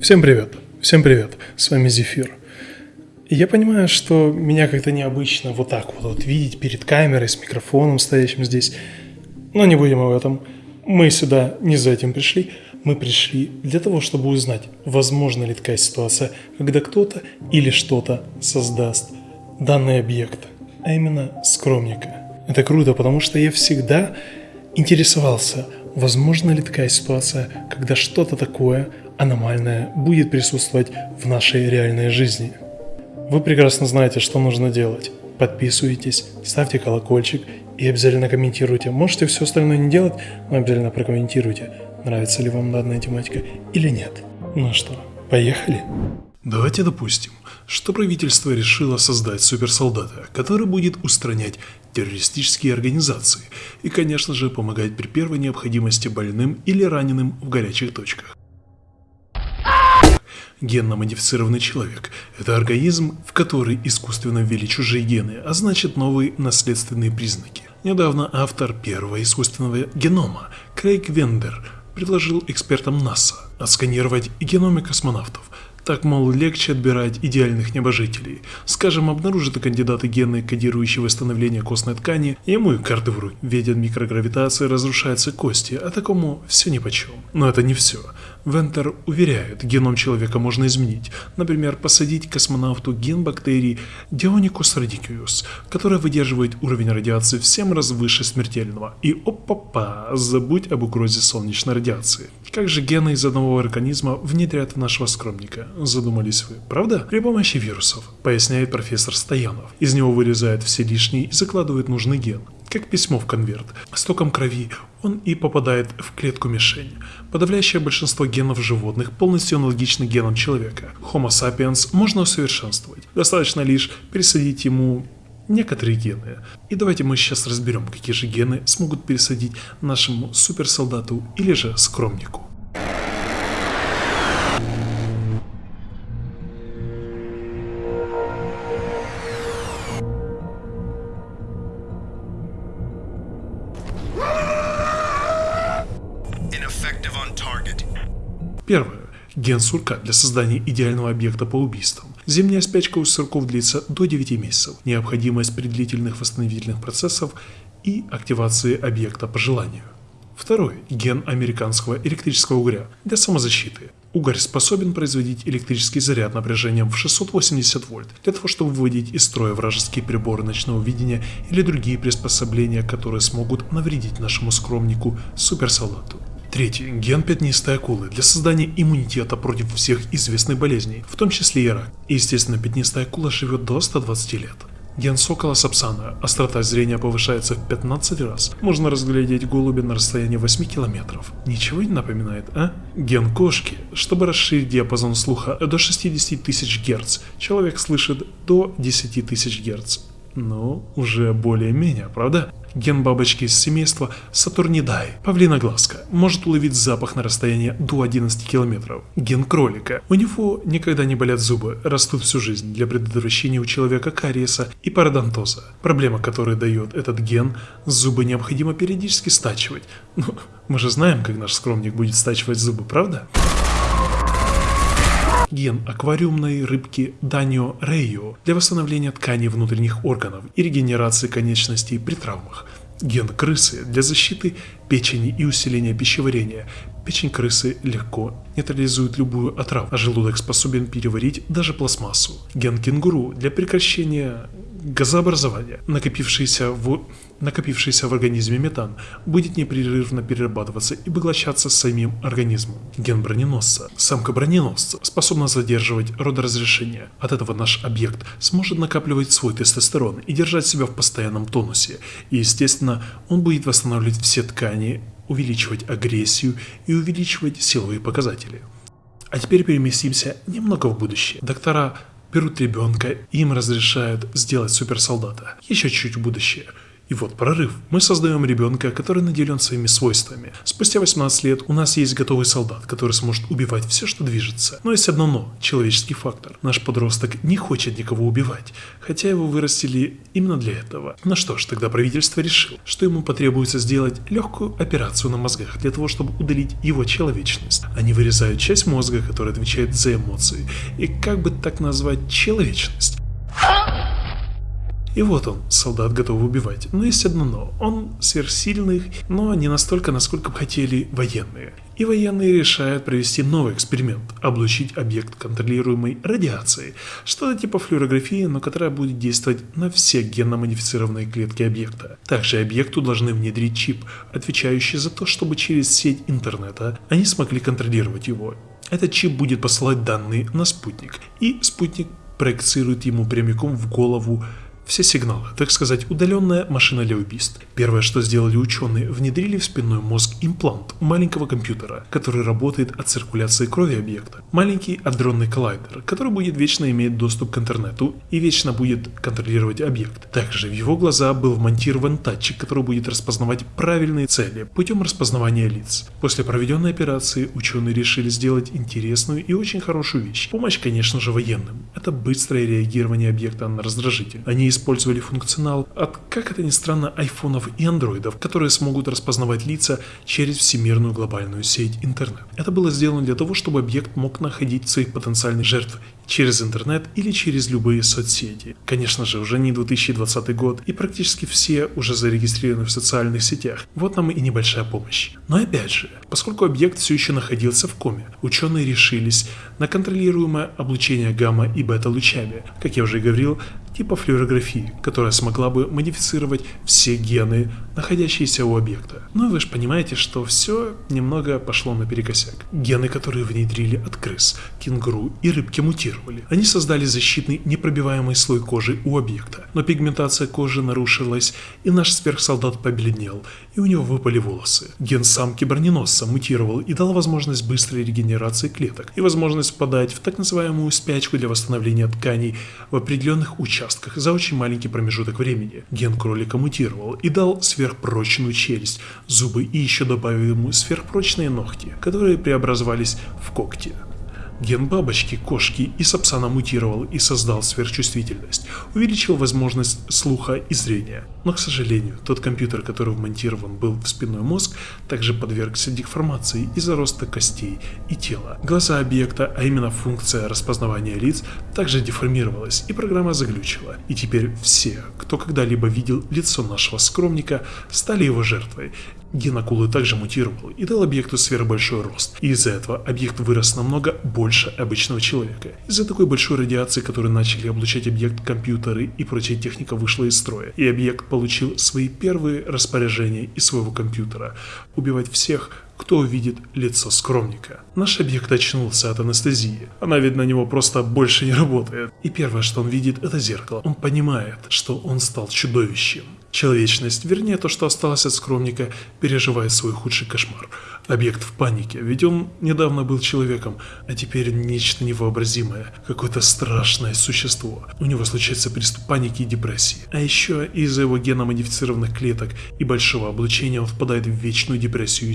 Всем привет, всем привет, с вами Зефир. Я понимаю, что меня как-то необычно вот так вот, вот видеть перед камерой с микрофоном стоящим здесь, но не будем об этом. Мы сюда не за этим пришли, мы пришли для того, чтобы узнать, возможно ли такая ситуация, когда кто-то или что-то создаст данный объект, а именно скромника. Это круто, потому что я всегда интересовался, возможно ли такая ситуация, когда что-то такое аномальное будет присутствовать в нашей реальной жизни. Вы прекрасно знаете, что нужно делать. Подписывайтесь, ставьте колокольчик и обязательно комментируйте. Можете все остальное не делать, но обязательно прокомментируйте, нравится ли вам данная тематика или нет. Ну что, поехали? Давайте допустим, что правительство решило создать суперсолдата, который будет устранять террористические организации и, конечно же, помогать при первой необходимости больным или раненым в горячих точках. Генно-модифицированный человек – это организм, в который искусственно ввели чужие гены, а значит новые наследственные признаки. Недавно автор первого искусственного генома, Крейг Вендер, предложил экспертам НАСА отсканировать геномы космонавтов, так, мол, легче отбирать идеальных небожителей. Скажем, обнаружат кандидаты гены, кодирующие восстановление костной ткани, ему и карты в руки. Ведь от микрогравитации разрушаются кости, а такому все нипочем. Но это не все. Вентер уверяет, геном человека можно изменить. Например, посадить космонавту ген бактерий Dionicus radicus, которая выдерживает уровень радиации в 7 раз выше смертельного. И опа-па, забудь об угрозе солнечной радиации. Как же гены из одного организма внедрят в нашего скромника? Задумались вы, правда? При помощи вирусов, поясняет профессор Стоянов. Из него вырезают все лишние и закладывают нужный ген как письмо в конверт. С током крови он и попадает в клетку мишень. Подавляющее большинство генов животных полностью аналогичны генам человека. Homo sapiens можно усовершенствовать. Достаточно лишь пересадить ему некоторые гены. И давайте мы сейчас разберем, какие же гены смогут пересадить нашему суперсолдату или же скромнику. Первое. Ген сурка для создания идеального объекта по убийствам. Зимняя спячка у сурков длится до 9 месяцев. Необходимость при длительных восстановительных процессов и активации объекта по желанию. Второй. Ген американского электрического угря для самозащиты. Угорь способен производить электрический заряд напряжением в 680 вольт для того, чтобы выводить из строя вражеские приборы ночного видения или другие приспособления, которые смогут навредить нашему скромнику суперсолдату. Третий. Ген пятнистой акулы для создания иммунитета против всех известных болезней, в том числе и рак. Естественно, пятнистая акула живет до 120 лет. Ген сокола сапсана. Острота зрения повышается в 15 раз. Можно разглядеть голубя на расстоянии 8 километров. Ничего не напоминает, а? Ген кошки. Чтобы расширить диапазон слуха до 60 тысяч Гц, человек слышит до 10 тысяч Гц. Ну, уже более-менее, правда? Ген бабочки из семейства Сатурнидай, павлиноглазка, может уловить запах на расстоянии до 11 километров. Ген кролика. У него никогда не болят зубы, растут всю жизнь для предотвращения у человека кариеса и пародонтоза. Проблема, которую дает этот ген, зубы необходимо периодически стачивать. Ну, мы же знаем, как наш скромник будет стачивать зубы, правда? Ген аквариумной рыбки Данио Рейо для восстановления тканей внутренних органов и регенерации конечностей при травмах. Ген крысы для защиты печени и усиления пищеварения. Печень крысы легко нейтрализует любую отраву, а желудок способен переварить даже пластмассу. Ген кенгуру для прекращения газообразования, накопившийся в, накопившийся в организме метан, будет непрерывно перерабатываться и поглощаться самим организмом. Ген броненосца. Самка броненосца способна задерживать родоразрешение. От этого наш объект сможет накапливать свой тестостерон и держать себя в постоянном тонусе. И естественно, он будет восстанавливать все ткани, увеличивать агрессию и увеличивать силовые показатели. А теперь переместимся немного в будущее. Доктора берут ребенка, им разрешают сделать суперсолдата. Еще чуть-чуть в будущее. И вот прорыв. Мы создаем ребенка, который наделен своими свойствами. Спустя 18 лет у нас есть готовый солдат, который сможет убивать все, что движется. Но есть одно но – человеческий фактор. Наш подросток не хочет никого убивать, хотя его вырастили именно для этого. Ну что ж, тогда правительство решило, что ему потребуется сделать легкую операцию на мозгах для того, чтобы удалить его человечность. Они вырезают часть мозга, которая отвечает за эмоции, и как бы так назвать человечность. И вот он, солдат готов убивать. Но есть одно но. Он сверхсильный, но не настолько, насколько бы хотели военные. И военные решают провести новый эксперимент – облучить объект контролируемой радиацией, что-то типа флюорографии, но которая будет действовать на все генно-модифицированные клетки объекта. Также объекту должны внедрить чип, отвечающий за то, чтобы через сеть интернета они смогли контролировать его. Этот чип будет посылать данные на спутник, и спутник проецирует ему прямиком в голову все сигналы, так сказать, удаленная машина для убийств. Первое, что сделали ученые, внедрили в спинной мозг имплант маленького компьютера, который работает от циркуляции крови объекта. Маленький адронный коллайдер, который будет вечно иметь доступ к интернету и вечно будет контролировать объект. Также в его глаза был вмонтирован датчик, который будет распознавать правильные цели путем распознавания лиц. После проведенной операции ученые решили сделать интересную и очень хорошую вещь. Помощь, конечно же, военным. Это быстрое реагирование объекта на раздражитель. Они использовали функционал от, как это ни странно, айфонов и андроидов, которые смогут распознавать лица через всемирную глобальную сеть интернет. Это было сделано для того, чтобы объект мог находить своих потенциальных жертв через интернет или через любые соцсети. Конечно же, уже не 2020 год, и практически все уже зарегистрированы в социальных сетях. Вот нам и небольшая помощь. Но опять же, поскольку объект все еще находился в коме, ученые решились на контролируемое облучение гамма и бета-лучами. Как я уже говорил, типа флюорографии, которая смогла бы модифицировать все гены, находящиеся у объекта. И вы же понимаете, что все немного пошло наперекосяк. Гены, которые внедрили от крыс, кенгуру и рыбки мутировали. Они создали защитный непробиваемый слой кожи у объекта, но пигментация кожи нарушилась, и наш сверхсолдат побледнел, и у него выпали волосы. Ген самки броненосца мутировал и дал возможность быстрой регенерации клеток и возможность впадать в так называемую спячку для восстановления тканей в определенных участках участках за очень маленький промежуток времени. Ген кролика мутировал и дал сверхпрочную челюсть, зубы и еще добавил ему сверхпрочные ногти, которые преобразовались в когти. Ген бабочки, кошки и сапсана мутировал и создал сверхчувствительность, увеличил возможность слуха и зрения. Но, к сожалению, тот компьютер, который вмонтирован был в спинной мозг, также подвергся деформации из-за роста костей и тела. Глаза объекта, а именно функция распознавания лиц, также деформировалась и программа заглючила. И теперь все, кто когда-либо видел лицо нашего скромника, стали его жертвой. Ген акулы также мутировал и дал объекту сверхбольшой рост. И из-за этого объект вырос намного больше обычного человека. Из-за такой большой радиации, которую начали облучать объект компьютеры и прочая техника вышла из строя. И объект получил свои первые распоряжения из своего компьютера. Убивать всех, кто увидит лицо скромника. Наш объект очнулся от анестезии. Она, ведь на него просто больше не работает. И первое, что он видит, это зеркало. Он понимает, что он стал чудовищем. Человечность, вернее то, что осталось от скромника, переживает свой худший кошмар. Объект в панике, ведь он недавно был человеком, а теперь нечто невообразимое, какое-то страшное существо. У него случается приступ паники и депрессии. А еще из-за его геномодифицированных клеток и большого облучения он впадает в вечную депрессию и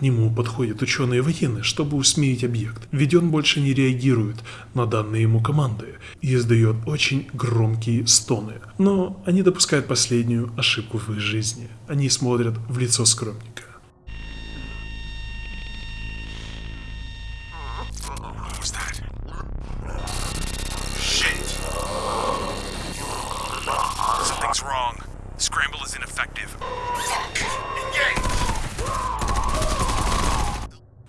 Нему подходят ученые военные, чтобы усмирить объект, ведь он больше не реагирует на данные ему команды и издает очень громкие стоны. Но они допускают последнюю ошибку в их жизни. Они смотрят в лицо скромника.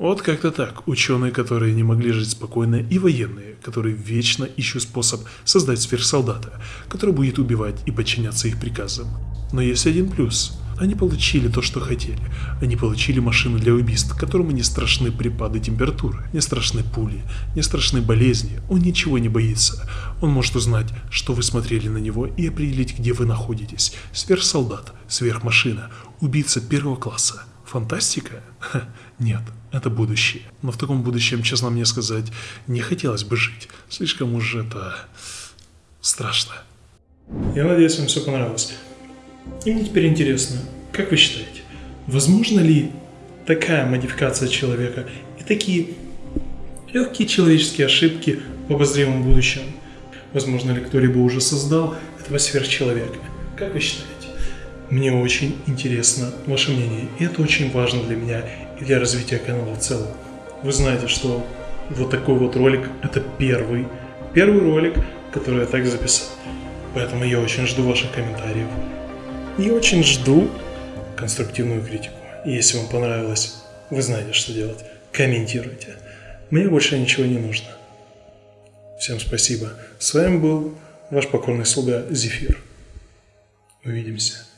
Вот как-то так. Ученые, которые не могли жить спокойно, и военные, которые вечно ищут способ создать сверхсолдата, который будет убивать и подчиняться их приказам. Но есть один плюс. Они получили то, что хотели. Они получили машину для убийств, которому не страшны припады температуры, не страшны пули, не страшны болезни. Он ничего не боится. Он может узнать, что вы смотрели на него и определить, где вы находитесь. Сверхсолдат, сверхмашина, убийца первого класса Фантастика? Нет, это будущее. Но в таком будущем, честно мне сказать, не хотелось бы жить. Слишком уж это страшно. Я надеюсь, вам все понравилось. И мне теперь интересно, как вы считаете, возможно ли такая модификация человека и такие легкие человеческие ошибки в обозримом будущем? Возможно ли кто-либо уже создал этого сверхчеловека? Как вы считаете? Мне очень интересно ваше мнение, и это очень важно для меня и для развития канала в целом. Вы знаете, что вот такой вот ролик – это первый, первый ролик, который я так записал. Поэтому я очень жду ваших комментариев. И очень жду конструктивную критику. И если вам понравилось, вы знаете, что делать. Комментируйте. Мне больше ничего не нужно. Всем спасибо. С вами был ваш покорный слуга Зефир. Увидимся.